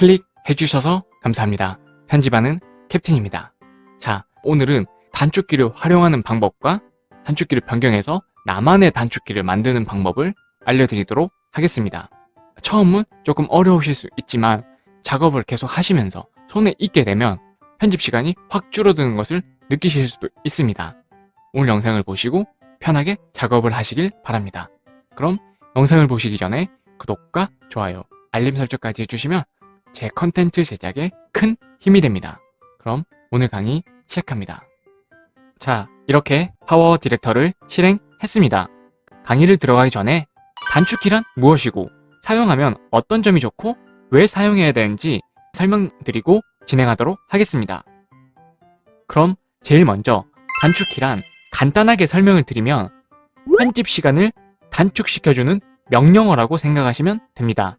클릭해 주셔서 감사합니다. 편집하는 캡틴입니다. 자, 오늘은 단축키를 활용하는 방법과 단축키를 변경해서 나만의 단축키를 만드는 방법을 알려드리도록 하겠습니다. 처음은 조금 어려우실 수 있지만 작업을 계속 하시면서 손에 익게 되면 편집 시간이 확 줄어드는 것을 느끼실 수도 있습니다. 오늘 영상을 보시고 편하게 작업을 하시길 바랍니다. 그럼 영상을 보시기 전에 구독과 좋아요, 알림 설정까지 해주시면 제 컨텐츠 제작에 큰 힘이 됩니다. 그럼 오늘 강의 시작합니다. 자, 이렇게 파워 디렉터를 실행했습니다. 강의를 들어가기 전에 단축키란 무엇이고 사용하면 어떤 점이 좋고 왜 사용해야 되는지 설명드리고 진행하도록 하겠습니다. 그럼 제일 먼저 단축키란 간단하게 설명을 드리면 편집 시간을 단축시켜주는 명령어라고 생각하시면 됩니다.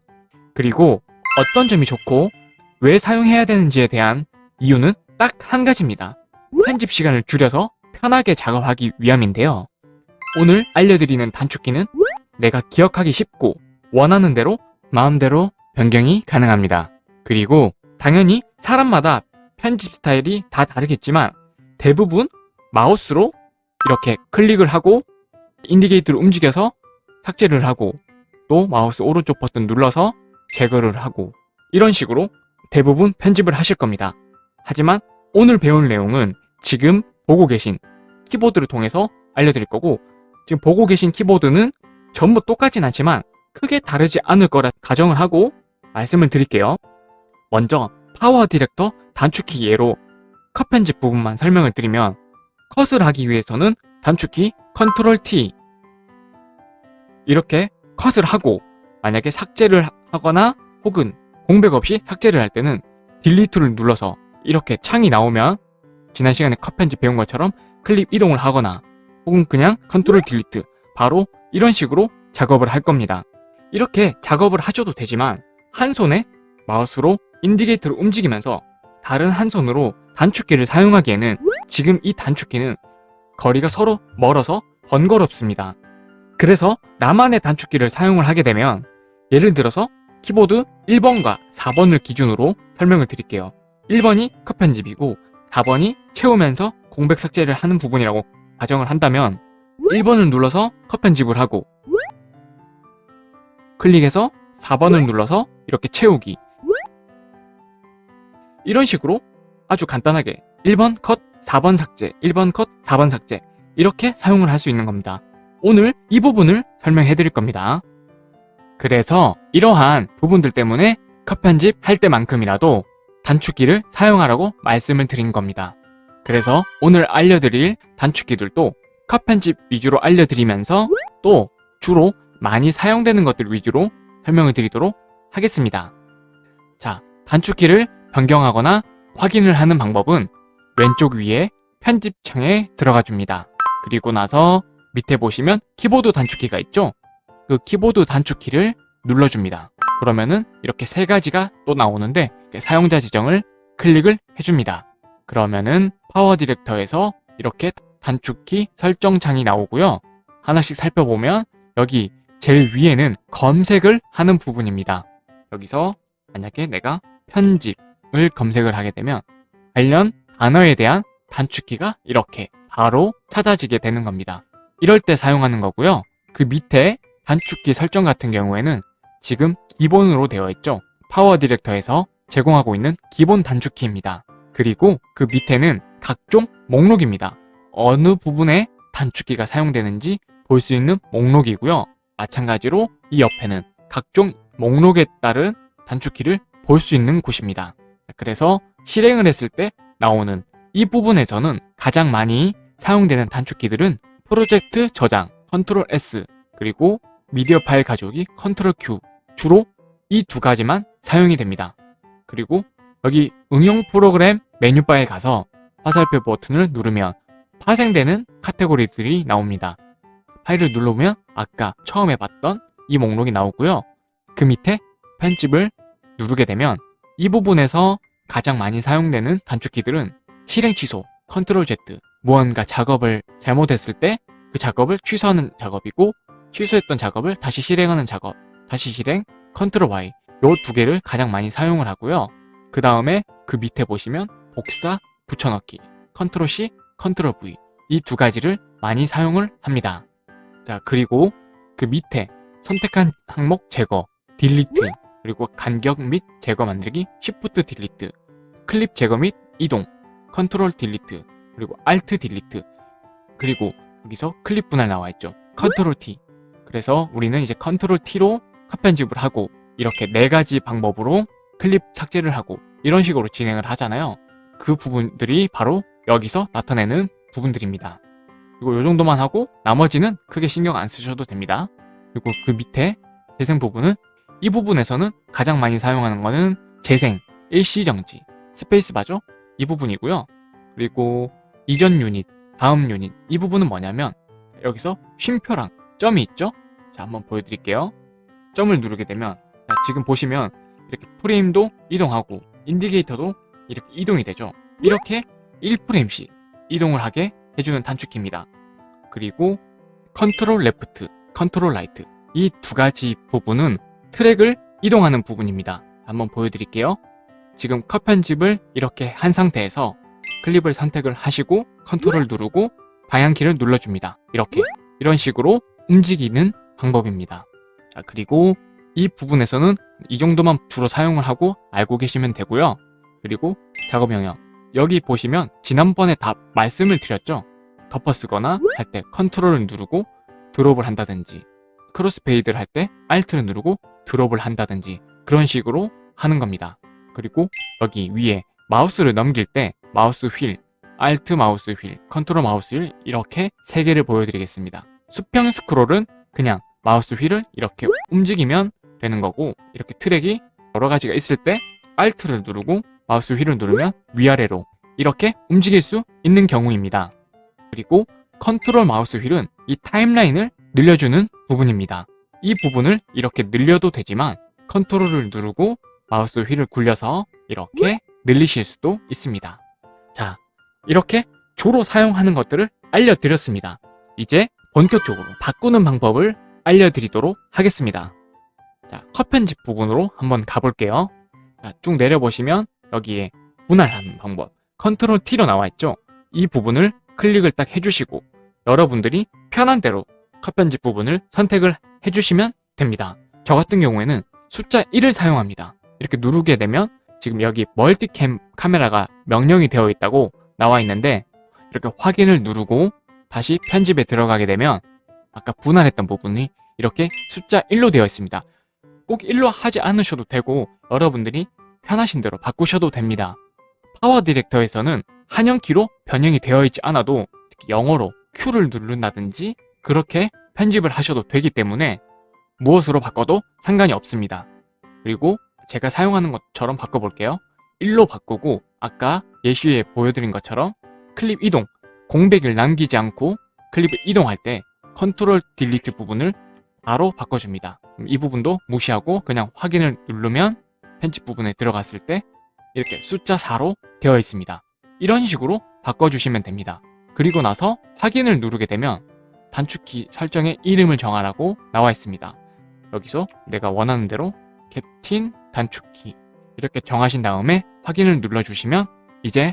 그리고 어떤 점이 좋고 왜 사용해야 되는지에 대한 이유는 딱 한 가지입니다. 편집 시간을 줄여서 편하게 작업하기 위함인데요. 오늘 알려드리는 단축키는 내가 기억하기 쉽고 원하는 대로 마음대로 변경이 가능합니다. 그리고 당연히 사람마다 편집 스타일이 다 다르겠지만 대부분 마우스로 이렇게 클릭을 하고 indicator를 움직여서 삭제를 하고 또 마우스 오른쪽 버튼 눌러서 제거를 하고 이런 식으로 대부분 편집을 하실 겁니다. 하지만 오늘 배울 내용은 지금 보고 계신 키보드를 통해서 알려드릴 거고 지금 보고 계신 키보드는 전부 똑같진 않지만 크게 다르지 않을 거라 가정을 하고 말씀을 드릴게요. 먼저 파워 디렉터 단축키 예로 컷 편집 부분만 설명을 드리면 컷을 하기 위해서는 단축키 컨트롤 T 이렇게 컷을 하고 만약에 삭제를 하거나 혹은 공백 없이 삭제를 할 때는 delete를 눌러서 이렇게 창이 나오면 지난 시간에 컷 편집 배운 것처럼 클립 이동을 하거나 혹은 그냥 컨트롤 delete 바로 이런 식으로 작업을 할 겁니다. 이렇게 작업을 하셔도 되지만 한 손에 마우스로 인디게이터를 움직이면서 다른 한 손으로 단축키를 사용하기에는 지금 이 단축키는 거리가 서로 멀어서 번거롭습니다. 그래서 나만의 단축키를 사용을 하게 되면 예를 들어서 키보드 1번과 4번을 기준으로 설명을 드릴게요. 1번이 컷 편집이고 4번이 채우면서 공백 삭제를 하는 부분이라고 가정을 한다면 1번을 눌러서 컷 편집을 하고 클릭해서 4번을 눌러서 이렇게 채우기 이런 식으로 아주 간단하게 1번 컷, 4번 삭제, 1번 컷, 4번 삭제 이렇게 사용을 할 수 있는 겁니다. 오늘 이 부분을 설명해 드릴 겁니다. 그래서 이러한 부분들 때문에 컷 편집 할 때만큼이라도 단축키를 사용하라고 말씀을 드린 겁니다. 그래서 오늘 알려드릴 단축키들도 컷 편집 위주로 알려드리면서 또 주로 많이 사용되는 것들 위주로 설명을 드리도록 하겠습니다. 자, 단축키를 변경하거나 확인을 하는 방법은 왼쪽 위에 편집창에 들어가 줍니다. 그리고 나서 밑에 보시면 키보드 단축키가 있죠? 그 키보드 단축키를 눌러줍니다. 그러면은 이렇게 세 가지가 또 나오는데 사용자 지정을 클릭을 해줍니다. 그러면은 파워 디렉터에서 이렇게 단축키 설정창이 나오고요. 하나씩 살펴보면 여기 제일 위에는 검색을 하는 부분입니다. 여기서 만약에 내가 편집을 검색을 하게 되면 관련 단어에 대한 단축키가 이렇게 바로 찾아지게 되는 겁니다. 이럴 때 사용하는 거고요. 그 밑에 단축키 설정 같은 경우에는 지금 기본으로 되어 있죠. 파워 디렉터에서 제공하고 있는 기본 단축키입니다. 그리고 그 밑에는 각종 목록입니다. 어느 부분에 단축키가 사용되는지 볼 수 있는 목록이고요. 마찬가지로 이 옆에는 각종 목록에 따른 단축키를 볼 수 있는 곳입니다. 그래서 실행을 했을 때 나오는 이 부분에서는 가장 많이 사용되는 단축키들은 프로젝트 저장, 컨트롤 S, 그리고 미디어 파일 가져오기, 컨트롤 Q 주로 이 두 가지만 사용이 됩니다. 그리고 여기 응용 프로그램 메뉴바에 가서 화살표 버튼을 누르면 파생되는 카테고리들이 나옵니다. 파일을 눌러보면 아까 처음에 봤던 이 목록이 나오고요. 그 밑에 편집을 누르게 되면 이 부분에서 가장 많이 사용되는 단축키들은 실행 취소, 컨트롤 Z, 무언가 작업을 잘못했을 때 그 작업을 취소하는 작업이고 취소했던 작업을 다시 실행하는 작업, 다시 실행, 컨트롤 Y 요 두 개를 가장 많이 사용을 하고요. 그 다음에 그 밑에 보시면 복사, 붙여넣기, 컨트롤 C, 컨트롤 V 이 두 가지를 많이 사용을 합니다. 자 그리고 그 밑에 선택한 항목 제거, delete, 그리고 간격 및 제거 만들기, Shift delete, 클립 제거 및 이동, 컨트롤 delete, 그리고 Alt delete, 그리고 여기서 클립 분할 나와 있죠. 컨트롤 T. 그래서 우리는 이제 컨트롤 T로 컷 편집을 하고 이렇게 네 가지 방법으로 클립 삭제를 하고 이런 식으로 진행을 하잖아요. 그 부분들이 바로 여기서 나타내는 부분들입니다. 그리고 이 정도만 하고 나머지는 크게 신경 안 쓰셔도 됩니다. 그리고 그 밑에 재생 부분은 이 부분에서는 가장 많이 사용하는 거는 재생, 일시정지, 스페이스바죠? 이 부분이고요. 그리고 이전 유닛, 다음 유닛 이 부분은 뭐냐면 여기서 쉼표랑 점이 있죠? 자 한번 보여드릴게요. 점을 누르게 되면 자, 지금 보시면 이렇게 프레임도 이동하고 indicator도 이렇게 이동이 되죠. 이렇게 1프레임씩 이동을 하게 해주는 단축키입니다. 그리고 컨트롤 left, 컨트롤 right 이 두 가지 부분은 트랙을 이동하는 부분입니다. 한번 보여드릴게요. 지금 컷 편집을 이렇게 한 상태에서 클립을 선택을 하시고 컨트롤 누르고 방향키를 눌러줍니다. 이렇게 이런 식으로 움직이는 방법입니다. 자, 그리고 이 부분에서는 이 정도만 주로 사용을 하고 알고 계시면 되고요. 그리고 작업 영역 여기 보시면 지난번에 다 말씀을 드렸죠. 덮어쓰거나 할 때 컨트롤을 누르고 drop을 한다든지 crossfade를 할 때 Alt를 누르고 drop을 한다든지 그런 식으로 하는 겁니다. 그리고 여기 위에 마우스를 넘길 때 마우스 휠, Alt 마우스 휠, 컨트롤 마우스 휠 이렇게 세 개를 보여드리겠습니다. 수평 스크롤은 그냥 마우스 휠을 이렇게 움직이면 되는 거고 이렇게 트랙이 여러 가지가 있을 때 Alt를 누르고 마우스 휠을 누르면 위아래로 이렇게 움직일 수 있는 경우입니다. 그리고 컨트롤 마우스 휠은 이 타임라인을 늘려주는 부분입니다. 이 부분을 이렇게 늘려도 되지만 컨트롤을 누르고 마우스 휠을 굴려서 이렇게 늘리실 수도 있습니다. 자, 이렇게 주로 사용하는 것들을 알려드렸습니다. 이제 본격적으로 바꾸는 방법을 알려드리도록 하겠습니다. 자, 컷 편집 부분으로 한번 가볼게요. 자, 쭉 내려보시면 여기에 분할하는 방법 컨트롤 T로 나와 있죠. 이 부분을 클릭을 딱 해주시고 여러분들이 편한 대로 컷 편집 부분을 선택을 해주시면 됩니다. 저 같은 경우에는 숫자 1을 사용합니다. 이렇게 누르게 되면 지금 여기 멀티캠 카메라가 명령이 되어 있다고 나와 있는데 이렇게 확인을 누르고 다시 편집에 들어가게 되면 아까 분할했던 부분이 이렇게 숫자 1로 되어 있습니다. 꼭 1로 하지 않으셔도 되고 여러분들이 편하신 대로 바꾸셔도 됩니다. 파워 디렉터에서는 한영키로 변형이 되어 있지 않아도 영어로 Q를 누른다든지 그렇게 편집을 하셔도 되기 때문에 무엇으로 바꿔도 상관이 없습니다. 그리고 제가 사용하는 것처럼 바꿔볼게요. 1로 바꾸고 아까 예시에 보여드린 것처럼 클립 이동, 공백을 남기지 않고 클립을 이동할 때 control delete 부분을 바로 바꿔줍니다. 이 부분도 무시하고 그냥 확인을 누르면 편집 부분에 들어갔을 때 이렇게 숫자 4로 되어 있습니다. 이런 식으로 바꿔주시면 됩니다. 그리고 나서 확인을 누르게 되면 단축키 설정에 이름을 정하라고 나와 있습니다. 여기서 내가 원하는 대로 캡틴 단축키 이렇게 정하신 다음에 확인을 눌러주시면 이제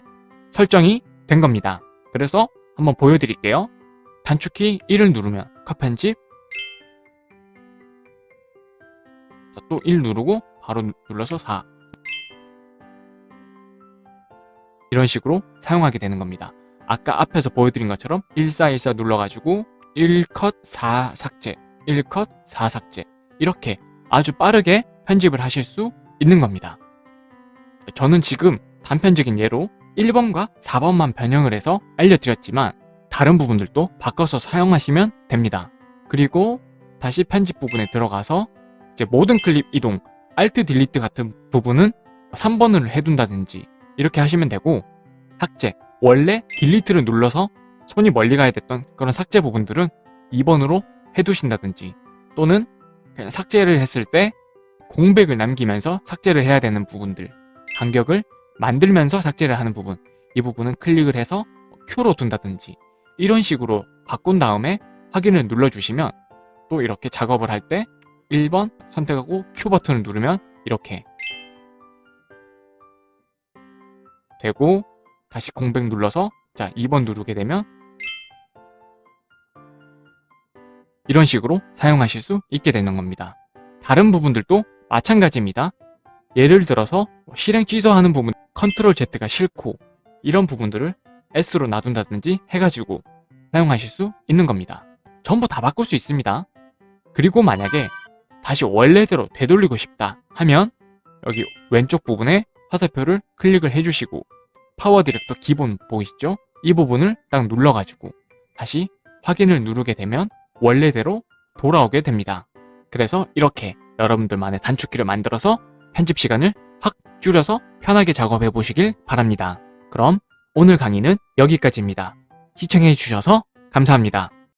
설정이 된 겁니다. 그래서 한번 보여드릴게요. 단축키 1을 누르면 컷 편집 또 1 누르고 바로 눌러서 4 이런 식으로 사용하게 되는 겁니다. 아까 앞에서 보여드린 것처럼 1414 눌러가지고 1컷 4 삭제 1컷 4 삭제 이렇게 아주 빠르게 편집을 하실 수 있는 겁니다. 저는 지금 단편적인 예로 1번과 4번만 변형을 해서 알려드렸지만 다른 부분들도 바꿔서 사용하시면 됩니다. 그리고 다시 편집 부분에 들어가서 이제 모든 클립 이동, Alt 딜리트 같은 부분은 3번을 해둔다든지 이렇게 하시면 되고 삭제, 원래 딜리트를 눌러서 손이 멀리 가야 됐던 그런 삭제 부분들은 2번으로 해두신다든지 또는 그냥 삭제를 했을 때 공백을 남기면서 삭제를 해야 되는 부분들 간격을 만들면서 삭제를 하는 부분 이 부분은 클릭을 해서 Q로 둔다든지 이런 식으로 바꾼 다음에 확인을 눌러주시면 또 이렇게 작업을 할 때 1번 선택하고 Q 버튼을 누르면 이렇게 되고 다시 공백 눌러서 자 2번 누르게 되면 이런 식으로 사용하실 수 있게 되는 겁니다. 다른 부분들도 마찬가지입니다. 예를 들어서 뭐 실행 취소하는 부분 컨트롤 Z가 싫고 이런 부분들을 S로 놔둔다든지 해가지고 사용하실 수 있는 겁니다. 전부 다 바꿀 수 있습니다. 그리고 만약에 다시 원래대로 되돌리고 싶다 하면 여기 왼쪽 부분에 화살표를 클릭을 해주시고 PowerDirector 기본 보이시죠? 이 부분을 딱 눌러가지고 다시 확인을 누르게 되면 원래대로 돌아오게 됩니다. 그래서 이렇게 여러분들만의 단축키를 만들어서 편집 시간을 확 줄여서 편하게 작업해 보시길 바랍니다. 그럼 오늘 강의는 여기까지입니다. 시청해 주셔서 감사합니다.